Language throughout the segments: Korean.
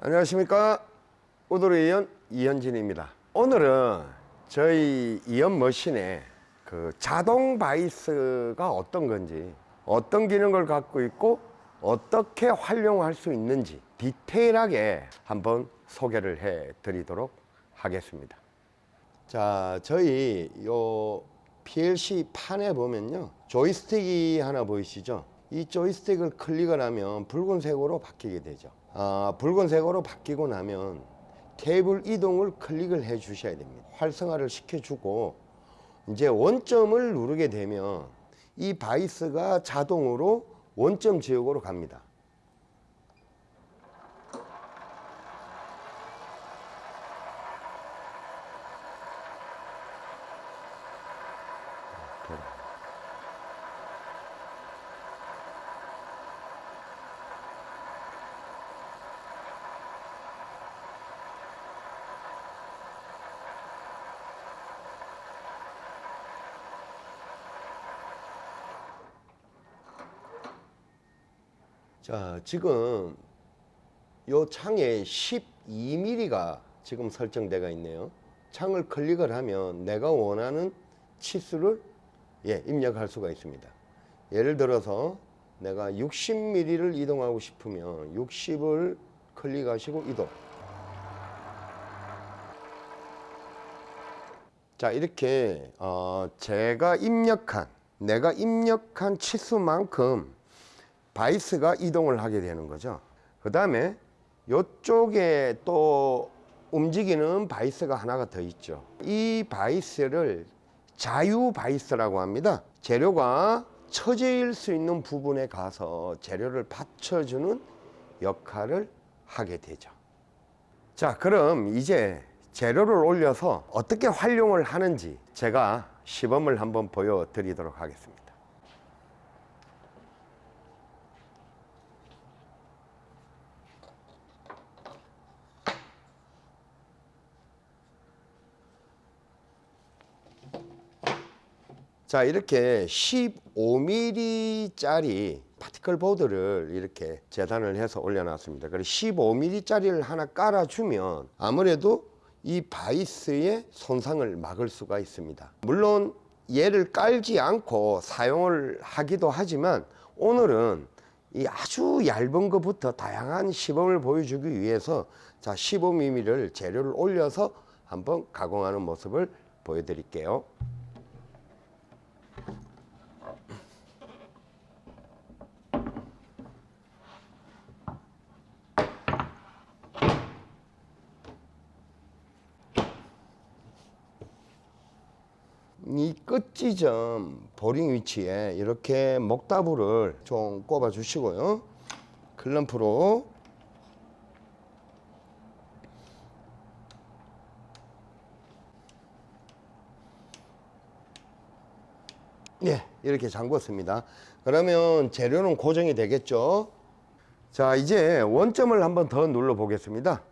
안녕하십니까. 우도르 이연 이현진입니다. 오늘은 저희 이연 머신의 그 자동 바이스가 어떤 건지 어떤 기능을 갖고 있고 어떻게 활용할 수 있는지 디테일하게 한번 소개를 해 드리도록 하겠습니다. 자 저희 요 PLC 판에 보면요. 조이스틱이 하나 보이시죠? 이 조이스틱을 클릭을 하면 붉은색으로 바뀌게 되죠. 아, 붉은색으로 바뀌고 나면 테이블 이동을 클릭을 해 주셔야 됩니다. 활성화를 시켜주고 이제 원점을 누르게 되면 이 바이스가 자동으로 원점 지역으로 갑니다 자 지금 요 창에 12mm가 지금 설정되어 있네요. 창을 클릭을 하면 내가 원하는 치수를 예, 입력할 수가 있습니다. 예를 들어서 내가 60mm를 이동하고 싶으면 60을 클릭하시고 이동. 자 이렇게 어, 제가 입력한 내가 입력한 치수만큼 바이스가 이동을 하게 되는 거죠. 그 다음에 이쪽에 또 움직이는 바이스가 하나가 더 있죠. 이 바이스를 자유 바이스라고 합니다. 재료가 처질 수 있는 부분에 가서 재료를 받쳐주는 역할을 하게 되죠. 자 그럼 이제 재료를 올려서 어떻게 활용을 하는지 제가 시범을 한번 보여드리도록 하겠습니다 자 이렇게 15mm 짜리 파티클 보드를 이렇게 재단을 해서 올려놨습니다. 그리고 15mm 짜리를 하나 깔아주면 아무래도 이 바이스의 손상을 막을 수가 있습니다. 물론 얘를 깔지 않고 사용을 하기도 하지만 오늘은 이 아주 얇은 것부터 다양한 시범을 보여주기 위해서 자 15mm를 재료를 올려서 한번 가공하는 모습을 보여드릴게요 이 끝지점 보링 위치에 이렇게 목다부를 좀 꼽아 주시고요. 클럼프로. 예 이렇게 잠궜습니다. 그러면 재료는 고정이 되겠죠? 자 이제 원점을 한번 더 눌러 보겠습니다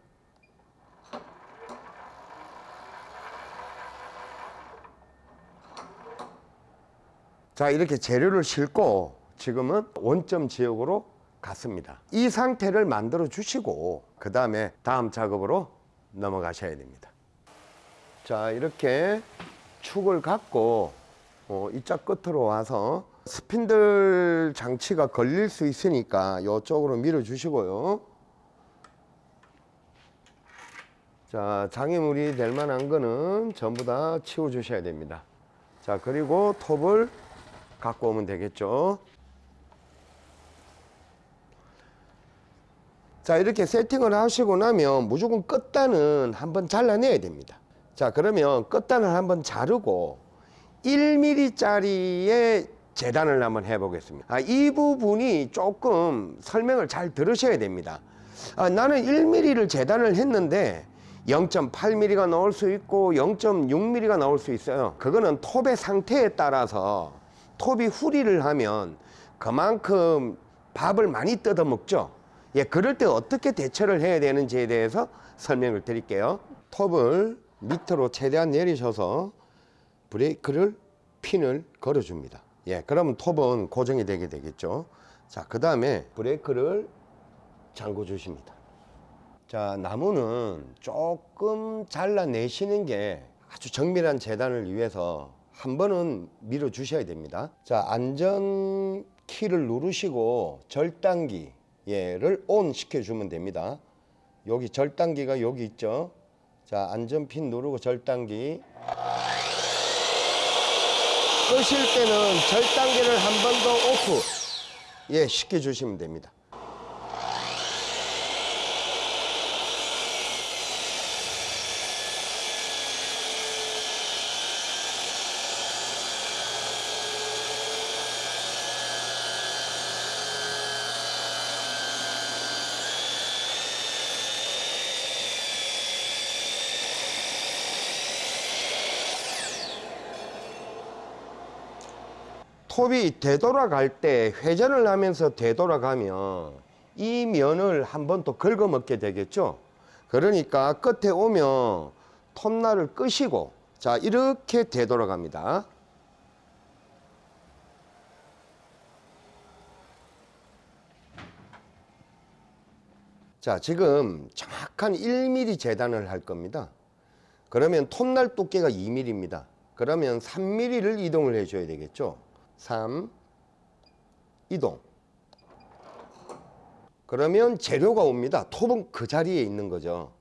자 이렇게 재료를 싣고 지금은 원점 지역으로 갔습니다. 이 상태를 만들어 주시고 그 다음에 다음 작업으로 넘어가셔야 됩니다. 자 이렇게 축을 갖고 어, 이짝 끝으로 와서 스핀들 장치가 걸릴 수 있으니까 이쪽으로 밀어 주시고요. 자 장애물이 될 만한 거는 전부 다 치워 주셔야 됩니다. 자 그리고 톱을 갖고 오면 되겠죠? 자 이렇게 세팅을 하시고 나면 무조건 끝단은 한번 잘라내야 됩니다. 자 그러면 끝단을 한번 자르고 1mm 짜리의 재단을 한번 해 보겠습니다. 아, 이 부분이 조금 설명을 잘 들으셔야 됩니다. 아, 나는 1mm를 재단을 했는데 0.8mm가 나올 수 있고 0.6mm가 나올 수 있어요. 그거는 톱의 상태에 따라서 톱이 후리를 하면 그만큼 밥을 많이 뜯어 먹죠 예, 그럴 때 어떻게 대처를 해야 되는지에 대해서 설명을 드릴게요. 톱을 밑으로 최대한 내리셔서 브레이크를 핀을 걸어 줍니다. 예, 그러면 톱은 고정이 되게 되겠죠. 자, 그 다음에 브레이크를 잠궈 주십니다. 자, 나무는 조금 잘라내시는 게 아주 정밀한 재단을 위해서 한 번은 밀어 주셔야 됩니다. 자, 안전 키를 누르시고 절단기 얘를 온 시켜주면 됩니다. 여기 절단기가 여기 있죠. 자, 안전핀 누르고 절단기. 끄실 때는 절단기를 한 번 더 오프. 예, 시켜주시면 됩니다. 톱이 되돌아갈 때 회전을 하면서 되돌아가면 이 면을 한번 또 긁어 먹게 되겠죠? 그러니까 끝에 오면 톱날을 끄시고 자 이렇게 되돌아갑니다. 자 지금 정확한 1mm 재단을 할 겁니다. 그러면 톱날 두께가 2mm입니다. 그러면 3mm를 이동을 해 줘야 되겠죠 3 이동. 그러면 재료가 옵니다. 톱은 그 자리에 있는 거죠.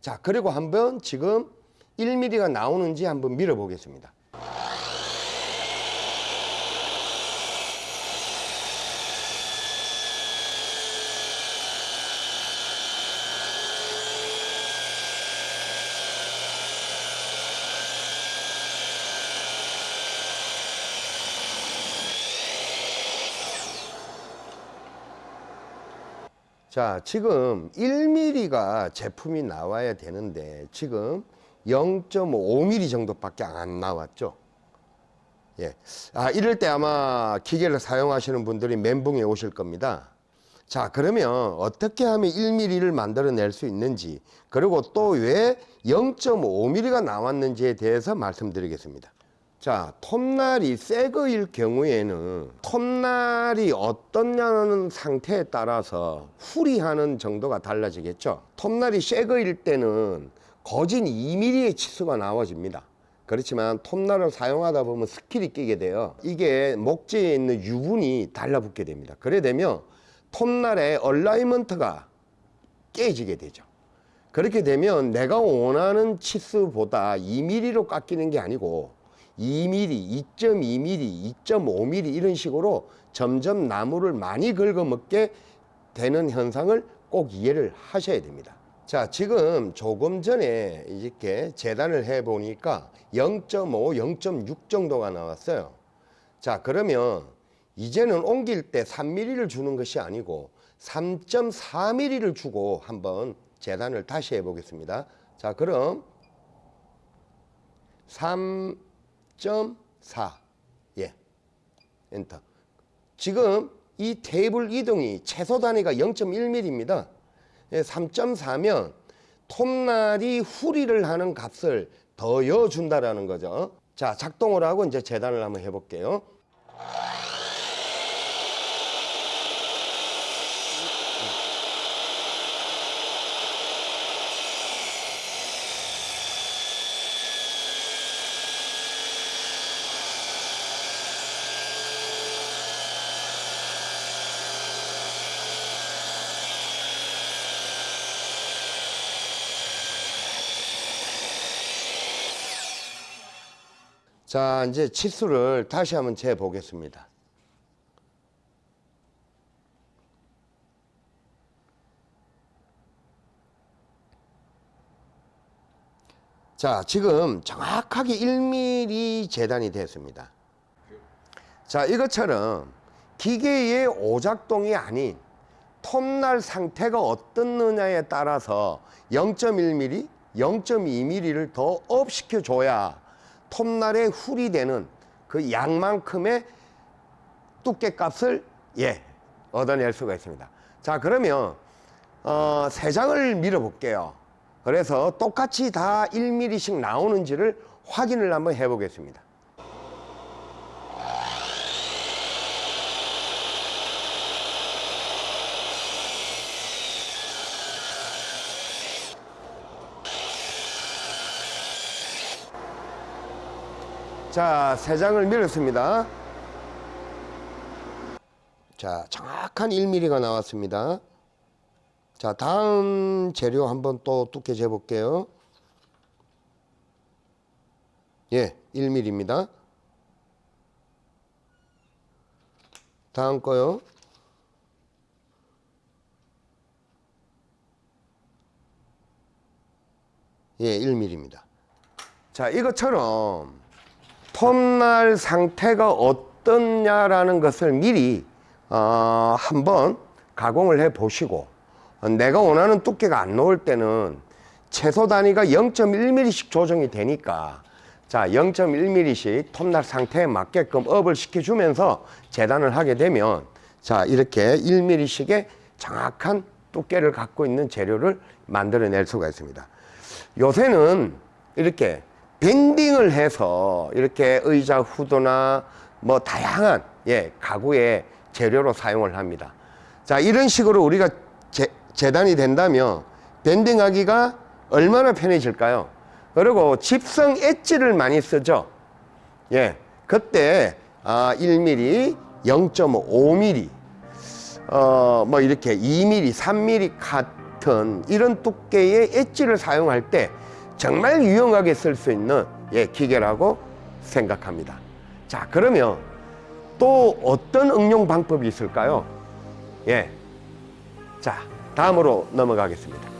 자 그리고 한번 지금 1mm가 나오는지 한번 밀어 보겠습니다 자 지금 1mm가 제품이 나와야 되는데 지금 0.5mm 정도밖에 안 나왔죠? 예. 아 이럴 때 아마 기계를 사용하시는 분들이 멘붕에 오실 겁니다. 자 그러면 어떻게 하면 1mm를 만들어낼 수 있는지 그리고 또 왜 0.5mm가 나왔는지에 대해서 말씀드리겠습니다 자, 톱날이 새 거일 경우에는 톱날이 어떠냐는 상태에 따라서 후리하는 정도가 달라지겠죠. 톱날이 새 거일 때는 거진 2mm의 치수가 나와집니다. 그렇지만 톱날을 사용하다 보면 스킬이 끼게 돼요. 이게 목재에 있는 유분이 달라붙게 됩니다. 그래 되면 톱날의 alignment가 깨지게 되죠. 그렇게 되면 내가 원하는 치수보다 2mm로 깎이는 게 아니고 2mm, 2.2mm, 2.5mm 이런 식으로 점점 나무를 많이 긁어먹게 되는 현상을 꼭 이해를 하셔야 됩니다. 자, 지금 조금 전에 이렇게 재단을 해 보니까 0.5, 0.6 정도가 나왔어요. 자, 그러면 이제는 옮길 때 3mm를 주는 것이 아니고 3.4mm를 주고 한번 재단을 다시 해 보겠습니다. 자, 그럼 3 0.4 예. 엔터. 지금 이 테이블 이동이 최소 단위가 0.1mm입니다. 3.4면 톱날이 후리를 하는 값을 더여 준다라는 거죠. 자 작동을 하고 이제 재단을 한번 해볼게요 자 이제 치수를 다시 한번 재 보겠습니다. 자 지금 정확하게 1mm 재단이 됐습니다. 자 이것처럼 기계의 오작동이 아닌 톱날 상태가 어떻느냐에 따라서 0.1mm, 0.2mm를 더 up 시켜줘야 톱날에 훌이 되는 그 양만큼의 두께값을 예 얻어낼 수가 있습니다 자 그러면 어, 세 장을 밀어 볼게요. 그래서 똑같이 다 1mm씩 나오는지를 확인을 한번 해 보겠습니다. 자, 세 장을 밀었습니다. 자, 정확한 1mm가 나왔습니다. 자, 다음 재료 한번 또 두께 재볼게요. 예, 1mm입니다. 다음 거요. 예, 1mm입니다. 자, 이것처럼 톱날 상태가 어떻냐라는 것을 미리 어, 한번 가공을 해 보시고 어, 내가 원하는 두께가 안 나올 때는 최소 단위가 0.1mm씩 조정이 되니까 자 0.1mm씩 톱날 상태에 맞게끔 업을 시켜주면서 재단을 하게 되면 자 이렇게 1mm씩의 정확한 두께를 갖고 있는 재료를 만들어낼 수가 있습니다. 요새는 이렇게 밴딩을 해서 이렇게 의자 후드나 뭐 다양한 예 가구의 재료로 사용을 합니다. 자 이런 식으로 우리가 재, 재단이 된다면 밴딩하기가 얼마나 편해질까요? 그리고 집성 엣지를 많이 쓰죠. 예 그때 아 1mm, 0.5mm 어, 뭐 이렇게 2mm, 3mm 같은 이런 두께의 엣지를 사용할 때 정말 유용하게 쓸 수 있는 예, 기계라고 생각합니다. 자, 그러면 또 어떤 응용 방법이 있을까요? 예. 자, 다음으로 넘어가겠습니다.